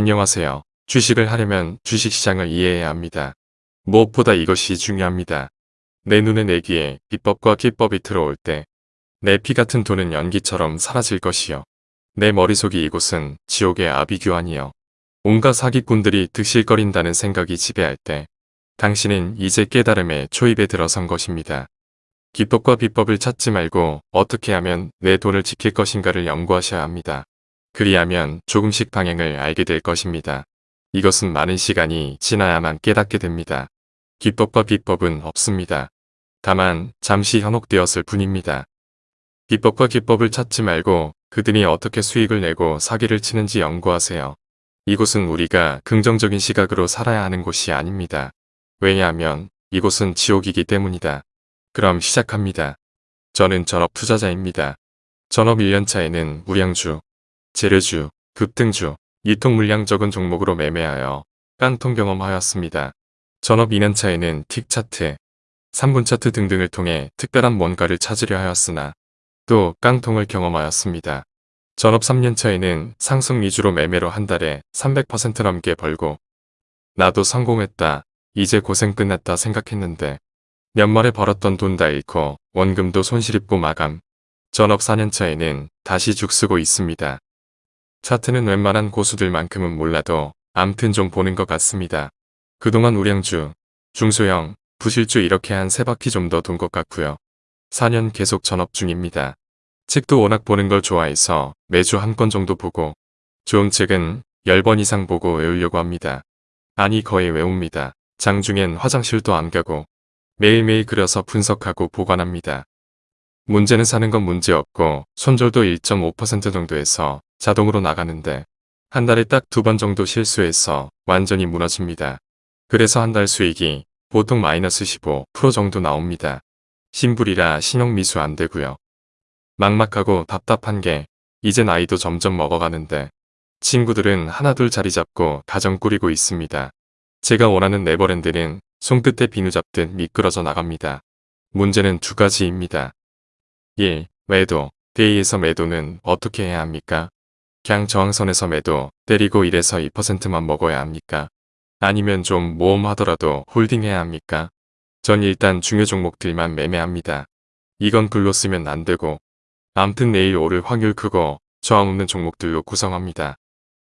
안녕하세요. 주식을 하려면 주식시장을 이해해야 합니다. 무엇보다 이것이 중요합니다. 내 눈에 내 귀에 비법과 기법이 들어올 때 내 피 같은 돈은 연기처럼 사라질 것이요. 내 머릿속이 이곳은 지옥의 아비규환이요. 온갖 사기꾼들이 득실거린다는 생각이 지배할 때 당신은 이제 깨달음의 초입에 들어선 것입니다. 기법과 비법을 찾지 말고 어떻게 하면 내 돈을 지킬 것인가를 연구하셔야 합니다. 그리하면 조금씩 방향을 알게 될 것입니다. 이것은 많은 시간이 지나야만 깨닫게 됩니다. 기법과 비법은 없습니다. 다만 잠시 현혹되었을 뿐입니다. 비법과 기법을 찾지 말고 그들이 어떻게 수익을 내고 사기를 치는지 연구하세요. 이곳은 우리가 긍정적인 시각으로 살아야 하는 곳이 아닙니다. 왜냐하면 이곳은 지옥이기 때문이다. 그럼 시작합니다. 저는 전업 투자자입니다. 전업 1년차에는 무량주, 재료주, 급등주, 이통 물량 적은 종목으로 매매하여 깡통 경험하였습니다. 전업 2년 차에는 틱 차트, 3분 차트 등등을 통해 특별한 뭔가를 찾으려 하였으나 또 깡통을 경험하였습니다. 전업 3년 차에는 상승 위주로 매매로 한 달에 300% 넘게 벌고 나도 성공했다. 이제 고생 끝났다 생각했는데 연말에 벌었던 돈 다 잃고 원금도 손실입고 마감. 전업 4년 차에는 다시 죽쓰고 있습니다. 차트는 웬만한 고수들만큼은 몰라도 암튼 좀 보는 것 같습니다. 그동안 우량주, 중소형, 부실주 이렇게 한 세 바퀴 좀 더 돈 것 같고요. 4년 계속 전업 중입니다. 책도 워낙 보는 걸 좋아해서 매주 한 권 정도 보고 좋은 책은 10번 이상 보고 외우려고 합니다. 아니 거의 외웁니다. 장중엔 화장실도 안 가고 매일매일 그려서 분석하고 보관합니다. 문제는 사는 건 문제없고 손절도 1.5% 정도에서 자동으로 나가는데 한 달에 딱 두 번 정도 실수해서 완전히 무너집니다. 그래서 한 달 수익이 보통 마이너스 15% 정도 나옵니다. 신불이라 신용미수 안 되고요. 막막하고 답답한 게 이제 나이도 점점 먹어가는데 친구들은 하나둘 자리 잡고 가정 꾸리고 있습니다. 제가 원하는 네버랜드는 손끝에 비누 잡듯 미끄러져 나갑니다. 문제는 두 가지입니다. 1. 매도, 데이에서 매도는 어떻게 해야 합니까? 그냥 저항선에서 매도, 때리고 1에서 2%만 먹어야 합니까? 아니면 좀 모험하더라도 홀딩해야 합니까? 전 일단 중요 종목들만 매매합니다. 이건 글로 쓰면 안 되고 암튼 내일 오를 확률 크고 저항 없는 종목들로 구성합니다.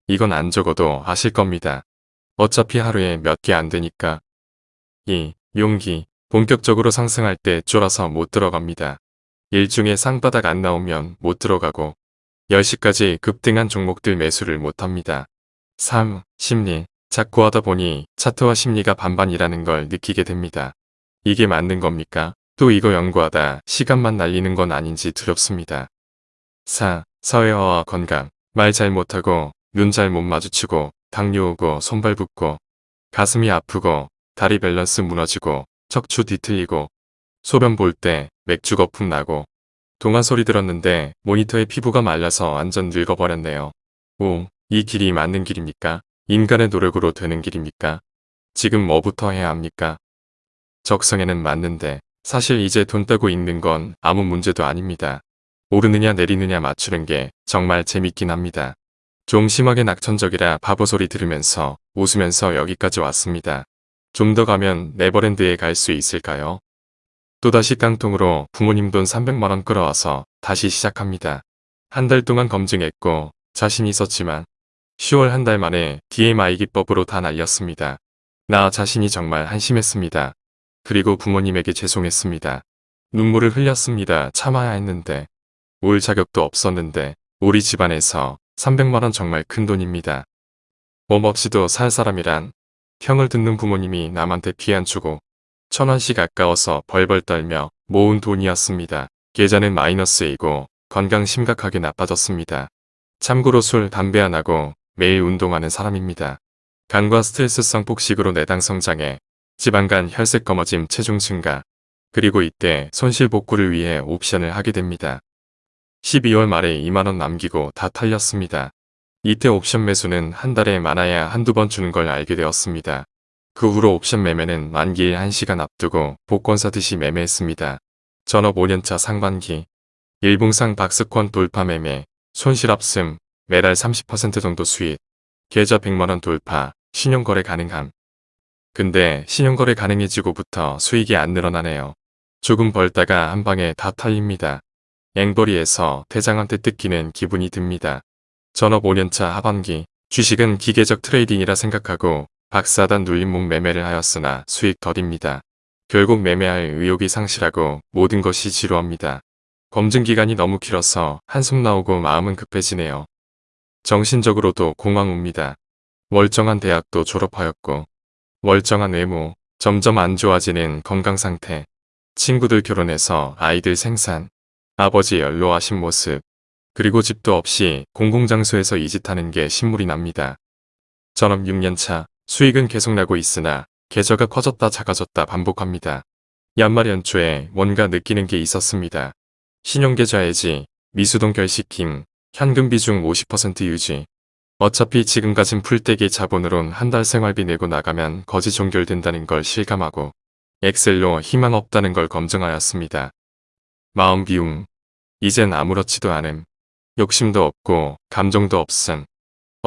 이건 안 적어도 아실 겁니다. 어차피 하루에 몇 개 안 되니까. 2. 용기. 본격적으로 상승할 때 쫄아서 못 들어갑니다. 일중에 쌍바닥 안 나오면 못 들어가고 10시까지 급등한 종목들 매수를 못합니다. 3. 심리. 자꾸 하다 보니 차트와 심리가 반반이라는 걸 느끼게 됩니다. 이게 맞는 겁니까? 또 이거 연구하다 시간만 날리는 건 아닌지 두렵습니다. 4. 사회화와 건강. 말 잘 못하고 눈 잘 못 마주치고 당뇨 오고 손발 붓고 가슴이 아프고 다리 밸런스 무너지고 척추 뒤틀리고 소변 볼 때 맥주 거품 나고 동화 소리 들었는데 모니터에 피부가 말라서 완전 늙어버렸네요. 오, 이 길이 맞는 길입니까? 인간의 노력으로 되는 길입니까? 지금 뭐부터 해야 합니까? 적성에는 맞는데 사실 이제 돈 따고 있는 건 아무 문제도 아닙니다. 오르느냐 내리느냐 맞추는 게 정말 재밌긴 합니다. 좀 심하게 낙천적이라 바보 소리 들으면서 웃으면서 여기까지 왔습니다. 좀 더 가면 네버랜드에 갈 수 있을까요? 또다시 깡통으로 부모님 돈 300만원 끌어와서 다시 시작합니다. 한 달 동안 검증했고 자신 있었지만 10월 한 달 만에 DMI 기법으로 다 날렸습니다. 나 자신이 정말 한심했습니다. 그리고 부모님에게 죄송했습니다. 눈물을 흘렸습니다. 참아야 했는데 올 자격도 없었는데 우리 집안에서 300만원 정말 큰 돈입니다. 몸 없이도 살 사람이란 형을 듣는 부모님이 남한테 피안 주고 천원씩 아까워서 벌벌 떨며 모은 돈이었습니다. 계좌는 마이너스이고 건강 심각하게 나빠졌습니다. 참고로 술, 담배 안 하고 매일 운동하는 사람입니다. 간과 스트레스성 폭식으로 내당 성장에 지방간 혈색 검어짐 체중 증가 그리고 이때 손실 복구를 위해 옵션을 하게 됩니다. 12월 말에 2만원 남기고 다 털렸습니다. 이때 옵션 매수는 한 달에 많아야 한두 번 주는 걸 알게 되었습니다. 그 후로 옵션 매매는 만기일 1시간 앞두고 복권 사듯이 매매했습니다. 전업 5년차 상반기 일봉상 박스권 돌파 매매 손실 없음 매달 30% 정도 수익 계좌 100만원 돌파, 신용거래 가능함. 근데 신용거래 가능해지고부터 수익이 안 늘어나네요. 조금 벌다가 한 방에 다 털립니다. 앵벌이에서 대장한테 뜯기는 기분이 듭니다. 전업 5년차 하반기, 주식은 기계적 trading이라 생각하고 박스 상단 눌림목 매매를 하였으나 수익 덜입니다. 결국 매매할 의욕이 상실하고 모든 것이 지루합니다. 검증기간이 너무 길어서 한숨 나오고 마음은 급해지네요. 정신적으로도 공황 옵니다. 멀쩡한 대학도 졸업하였고 멀쩡한 외모, 점점 안 좋아지는 건강 상태, 친구들 결혼해서 아이들 생산, 아버지 연로하신 모습, 그리고 집도 없이 공공장소에서 이짓 하는 게 신물이 납니다. 전업 6년차, 수익은 계속 나고 있으나 계좌가 커졌다 작아졌다 반복합니다. 연말 연초에 뭔가 느끼는 게 있었습니다. 신용계좌 해지, 미수동 결식힘, 현금 비중 50% 유지. 어차피 지금 가진 풀떼기 자본으론 한 달 생활비 내고 나가면 거지 종결된다는 걸 실감하고 엑셀로 희망 없다는 걸 검증하였습니다. 마음 비움. 이젠 아무렇지도 않음. 욕심도 없고 감정도 없음.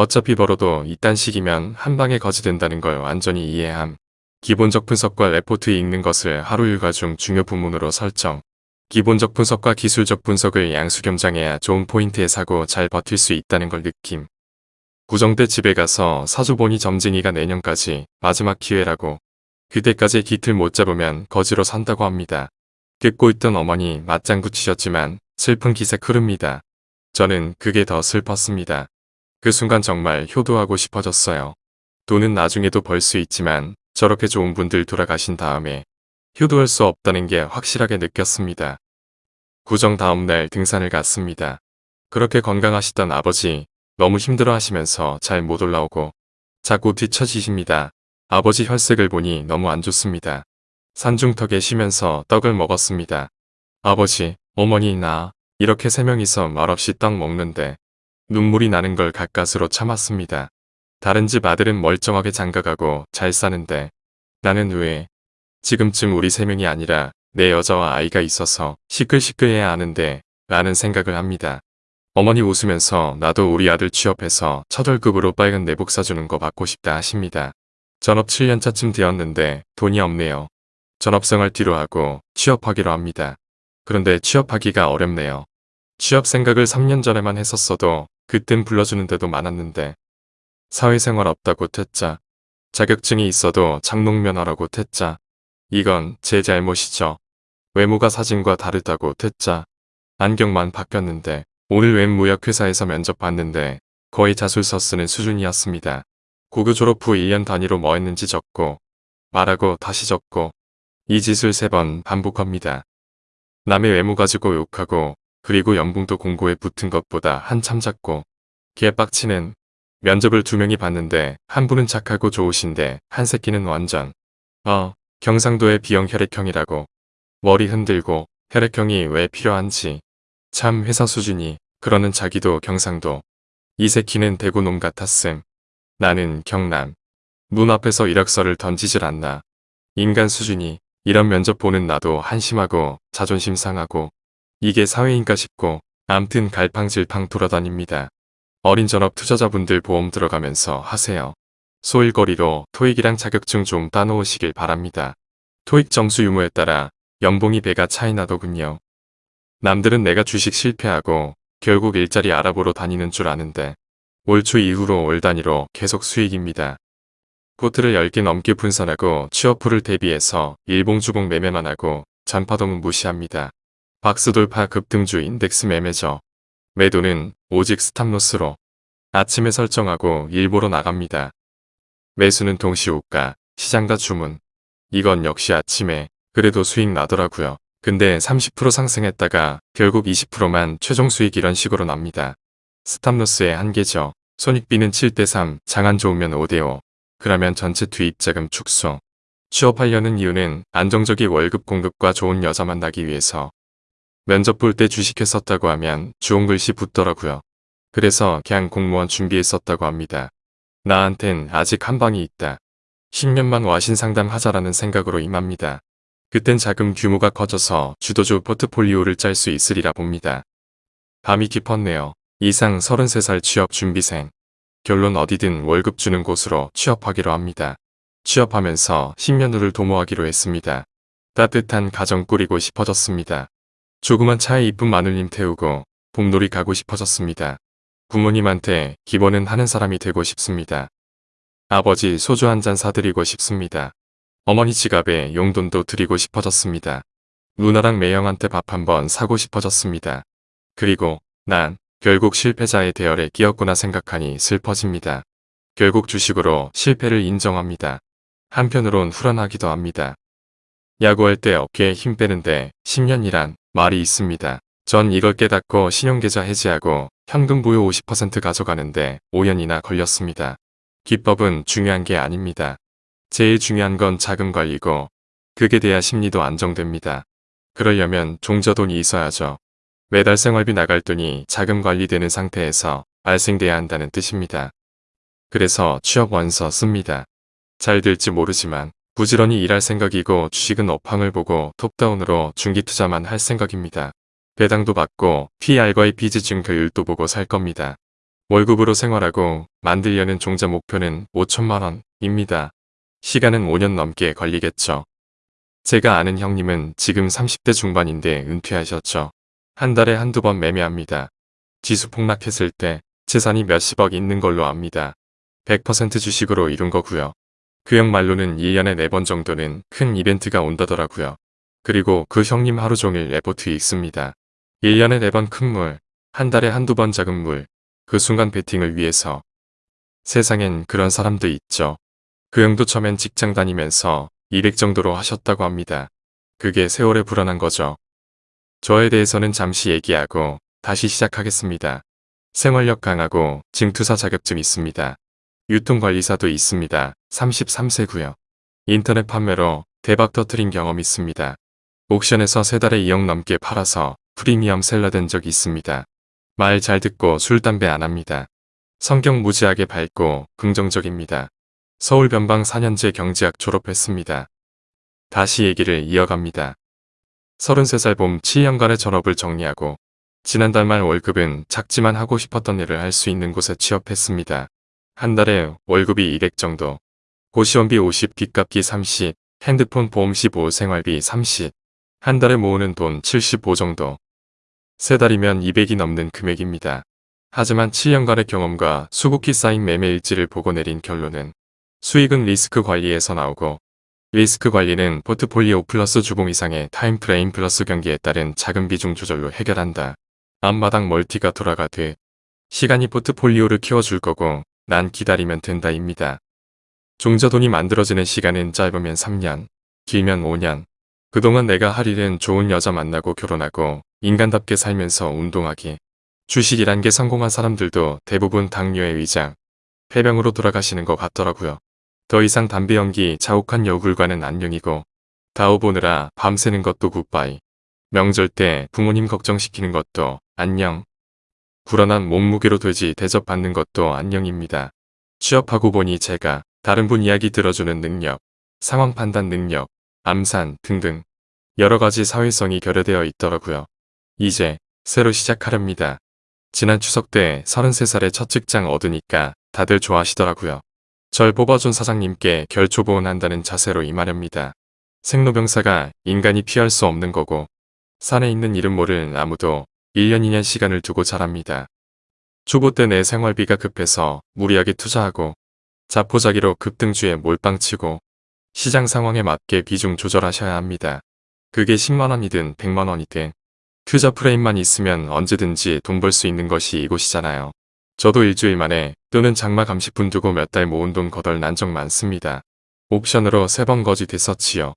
어차피 벌어도 이딴 식이면 한 방에 거지 된다는 걸 완전히 이해함. 기본적 분석과 레포트 읽는 것을 하루 일과 중 중요 부문으로 설정. 기본적 분석과 기술적 분석을 양수겸장해야 좋은 포인트에 사고 잘 버틸 수 있다는 걸 느낌. 구정대 집에 가서 사주 보니 점쟁이가 내년까지 마지막 기회라고 그때까지 기틀 못 잡으면 거지로 산다고 합니다. 듣고 있던 어머니 맞장구 치셨지만 슬픈 기색 흐릅니다. 저는 그게 더 슬펐습니다. 그 순간 정말 효도하고 싶어졌어요. 돈은 나중에도 벌 수 있지만 저렇게 좋은 분들 돌아가신 다음에 효도할 수 없다는 게 확실하게 느꼈습니다. 구정 다음날 등산을 갔습니다. 그렇게 건강하시던 아버지 너무 힘들어 하시면서 잘 못 올라오고 자꾸 뒤처지십니다. 아버지 혈색을 보니 너무 안 좋습니다. 산중턱에 쉬면서 떡을 먹었습니다. 아버지, 어머니 나 이렇게 세 명이서 말없이 떡 먹는데 눈물이 나는 걸 가까스로 참았습니다. 다른 집 아들은 멀쩡하게 장가가고 잘 사는데 나는 왜 지금쯤 우리 세 명이 아니라 내 여자와 아이가 있어서 시끌시끌해야 하는데 라는 생각을 합니다. 어머니 웃으면서 나도 우리 아들 취업해서 첫 월급으로 빨간 내복 사주는 거 받고 싶다 하십니다. 전업 7년차쯤 되었는데 돈이 없네요. 전업생활 뒤로 하고 취업하기로 합니다. 그런데 취업하기가 어렵네요. 취업 생각을 3년 전에만 했었어도 그땐 불러주는 데도 많았는데 사회생활 없다고 퇴짜 자격증이 있어도 장롱면허라고 퇴짜 이건 제 잘못이죠. 외모가 사진과 다르다고 퇴짜 안경만 바뀌었는데 오늘 웬 무역회사에서 면접 봤는데 거의 자술서 쓰는 수준이었습니다. 고교 졸업 후 1년 단위로 뭐 했는지 적고 말하고 다시 적고 이 짓을 세 번 반복합니다. 남의 외모 가지고 욕하고 그리고 연봉도 공고에 붙은 것보다 한참 작고 개빡치는 면접을 두 명이 봤는데 한 분은 착하고 좋으신데 한 새끼는 완전 어 경상도의 B형 혈액형이라고. 머리 흔들고 혈액형이 왜 필요한지. 참 회사 수준이. 그러는 자기도 경상도. 이 새끼는 대구 놈 같았음. 나는 경남. 문 앞에서 이력서를 던지질 않나. 인간 수준이. 이런 면접 보는 나도 한심하고 자존심 상하고 이게 사회인가 싶고 암튼 갈팡질팡 돌아다닙니다. 어린 전업 투자자분들 보험 들어가면서 하세요. 소일거리로 토익이랑 자격증 좀 따놓으시길 바랍니다. 토익 점수 유무에 따라 연봉이 배가 차이 나더군요. 남들은 내가 주식 실패하고 결국 일자리 알아보러 다니는 줄 아는데 올 초 이후로 월 단위로 계속 수익입니다. 포트를 10개 넘게 분산하고 취업후를 대비해서 일봉주봉 매매만 하고 전파동은 무시합니다. 박스 돌파 급등주 인덱스 매매죠. 매도는 오직 stop loss로 아침에 설정하고 일보로 나갑니다. 매수는 동시 호가, 시장다 주문. 이건 역시 아침에 그래도 수익 나더라고요. 근데 30% 상승했다가 결국 20%만 최종 수익 이런 식으로 납니다. 스탑로스의 한계죠. 손익비는 7대3, 장안 좋으면 5대5. 그러면 전체 투입자금 축소. 취업하려는 이유는 안정적인 월급 공급과 좋은 여자 만나기 위해서. 면접 볼 때 주식했었다고 하면 주홍 글씨 붙더라고요. 그래서 그냥 공무원 준비했었다고 합니다. 나한텐 아직 한 방이 있다. 10년만 와신 상담하자라는 생각으로 임합니다. 그땐 자금 규모가 커져서 주도주 포트폴리오를 짤 수 있으리라 봅니다. 밤이 깊었네요. 이상 33살 취업 준비생. 결론 어디든 월급 주는 곳으로 취업하기로 합니다. 취업하면서 10년 후를 도모하기로 했습니다. 따뜻한 가정 꾸리고 싶어졌습니다. 조그만 차에 이쁜 마눌님 태우고 봄놀이 가고 싶어졌습니다. 부모님한테 기본은 하는 사람이 되고 싶습니다. 아버지 소주 한 잔 사드리고 싶습니다. 어머니 지갑에 용돈도 드리고 싶어졌습니다. 누나랑 매형한테 밥 한번 사고 싶어졌습니다. 그리고 난 결국 실패자의 대열에 끼었구나 생각하니 슬퍼집니다. 결국 주식으로 실패를 인정합니다. 한편으론 후련하기도 합니다. 야구할 때 어깨에 힘 빼는데 10년이란 말이 있습니다. 전 이걸 깨닫고 신용계좌 해지하고 현금 부여 50% 가져가는데 5년이나 걸렸습니다. 기법은 중요한 게 아닙니다. 제일 중요한 건 자금 관리고 그게 돼야 심리도 안정됩니다. 그러려면 종저돈이 있어야죠. 매달 생활비 나갈 돈이 자금 관리되는 상태에서 발생돼야 한다는 뜻입니다. 그래서 취업 원서 씁니다. 잘 될지 모르지만 부지런히 일할 생각이고 주식은 업황을 보고 톱다운으로 중기 투자만 할 생각입니다. 배당도 받고 PR과의 비즈 증표율도 보고 살 겁니다. 월급으로 생활하고 만들려는 종자 목표는 5천만 원입니다. 시간은 5년 넘게 걸리겠죠. 제가 아는 형님은 지금 30대 중반인데 은퇴하셨죠. 한 달에 한두 번 매매합니다. 지수 폭락했을 때 재산이 몇십억 있는 걸로 압니다. 100% 주식으로 이룬 거고요. 그 형 말로는 1년에 4번 정도는 큰 이벤트가 온다더라고요. 그리고 그 형님 하루 종일 레포트 읽습니다. 1년에 4번 큰 물, 한 달에 한두 번 작은 물, 그 순간 베팅을 위해서. 세상엔 그런 사람도 있죠. 그 형도 처음엔 직장 다니면서 200 정도로 하셨다고 합니다. 그게 세월에 불어난 거죠. 저에 대해서는 잠시 얘기하고 다시 시작하겠습니다. 생활력 강하고 증투사 자격증 있습니다. 유통관리사도 있습니다. 33세고요. 인터넷 판매로 대박 터트린 경험 있습니다. 옥션에서 세 달에 2억 넘게 팔아서 프리미엄 셀러 된 적 있습니다. 말 잘 듣고 술, 담배 안 합니다. 성격 무지하게 밝고 긍정적입니다. 서울 변방 4년제 경제학 졸업했습니다. 다시 얘기를 이어갑니다. 33살 봄 7년간의 전업을 정리하고 지난달 말 월급은 작지만 하고 싶었던 일을 할 수 있는 곳에 취업했습니다. 한 달에 월급이 200 정도, 고시원비 50, 빚값기 30, 핸드폰 보험 15, 생활비 30, 한 달에 모으는 돈 75 정도. 세 달이면 200이 넘는 금액입니다. 하지만 7년간의 경험과 수국히 쌓인 매매 일지를 보고 내린 결론은 수익은 리스크 관리에서 나오고 리스크 관리는 포트폴리오 플러스 주봉 이상의 time frame 플러스 경기에 따른 작은 비중 조절로 해결한다. 앞마당 멀티가 돌아가듯 시간이 포트폴리오를 키워줄 거고 난 기다리면 된다입니다. 종자돈이 만들어지는 시간은 짧으면 3년, 길면 5년. 그동안 내가 할 일은 좋은 여자 만나고 결혼하고 인간답게 살면서 운동하기. 주식이란 게 성공한 사람들도 대부분 당뇨의 위장, 폐병으로 돌아가시는 것 같더라고요. 더 이상 담배 연기 자욱한 여굴과는 안녕이고 다오 보느라 밤새는 것도 굿바이. 명절 때 부모님 걱정시키는 것도 안녕. 불안한 몸무게로 돼지 대접받는 것도 안녕입니다. 취업하고 보니 제가 다른 분 이야기 들어주는 능력, 상황 판단 능력, 암산 등등 여러 가지 사회성이 결여되어 있더라고요. 이제 새로 시작하렵니다. 지난 추석 때 33살에 첫 직장 얻으니까 다들 좋아하시더라고요. 절 뽑아준 사장님께 결초보온한다는 자세로 임하렵니다. 생로병사가 인간이 피할 수 없는 거고 산에 있는 이름 모를 나무도 1년 2년 시간을 두고 자랍니다. 초보 때 내 생활비가 급해서 무리하게 투자하고 자포자기로 급등주에 몰빵치고 시장 상황에 맞게 비중 조절하셔야 합니다. 그게 10만원이든 100만원이든 투자 프레임만 있으면 언제든지 돈 벌 수 있는 것이 이곳이잖아요. 저도 일주일 만에 또는 장마 감시분 두고 몇 달 모은 돈 거덜 난 적 많습니다. 옵션으로 세 번 거짓 했었지요.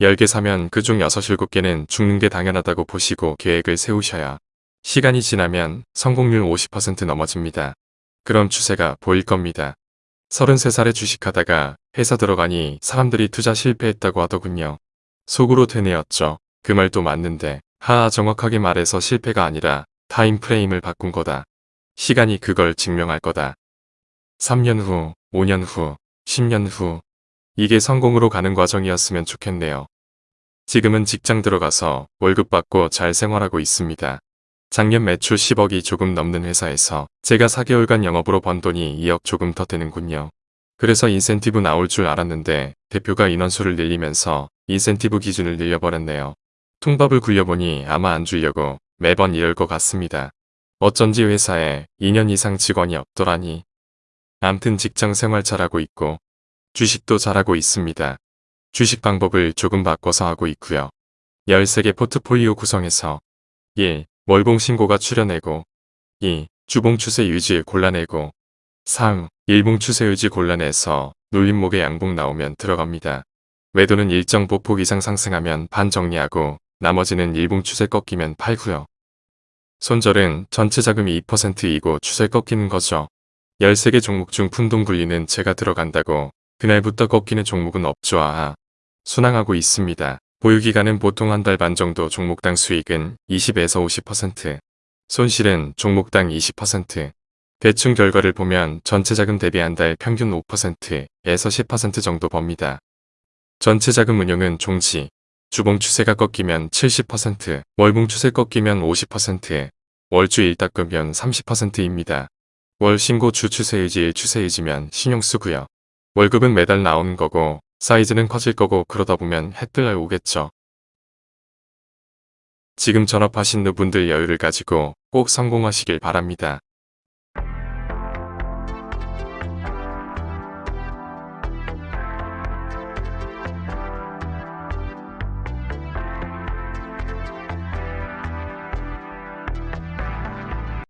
10개 사면 그중 6, 7개는 죽는 게 당연하다고 보시고 계획을 세우셔야 시간이 지나면 성공률 50% 넘어집니다. 그럼 추세가 보일 겁니다. 33살에 주식하다가 회사 들어가니 사람들이 투자 실패했다고 하더군요. 속으로 되뇌었죠. 그 말도 맞는데 하하 정확하게 말해서 실패가 아니라 타임프레임을 바꾼 거다. 시간이 그걸 증명할 거다. 3년 후, 5년 후, 10년 후 이게 성공으로 가는 과정이었으면 좋겠네요. 지금은 직장 들어가서 월급 받고 잘 생활하고 있습니다. 작년 매출 10억이 조금 넘는 회사에서 제가 4개월간 영업으로 번 돈이 2억 조금 더 되는군요. 그래서 인센티브 나올 줄 알았는데 대표가 인원수를 늘리면서 인센티브 기준을 늘려버렸네요. 통밥을 굴려보니 아마 안 주려고 매번 이럴 것 같습니다. 어쩐지 회사에 2년 이상 직원이 없더라니. 암튼 직장 생활 잘하고 있고 주식도 잘하고 있습니다. 주식 방법을 조금 바꿔서 하고 있고요. 13개 포트폴리오 구성해서 1. 월봉 신고가 출현내고 2. 주봉 추세 유지 골라내고 3. 일봉 추세 유지 골라내서 눌림목에 양봉 나오면 들어갑니다. 매도는 일정 보폭 이상 상승하면 반 정리하고 나머지는 일봉 추세 꺾이면 팔고요. 손절은 전체 자금이 2%이고 추세 꺾이는 거죠. 13개 종목 중 푼돈 굴리는 제가 들어간다고 그날부터 꺾이는 종목은. 아, 순항하고 있습니다. 보유기간은 보통 한 달 반 정도 종목당 수익은 20에서 50%, 손실은 종목당 20%. 대충 결과를 보면 전체 자금 대비 한 달 평균 5%에서 10% 정도 법니다. 전체 자금 운용은 종지, 주봉 추세가 꺾이면 70%, 월봉 추세 꺾이면 50%, 월주 일 닦으면 30%입니다. 월 신고 주 추세 유지 추세 유지면 신용 쓰고요. 월급은 매달 나오는 거고 사이즈는 커질 거고 그러다 보면 햇들 오겠죠. 지금 전업하신 분들 여유를 가지고 꼭 성공하시길 바랍니다.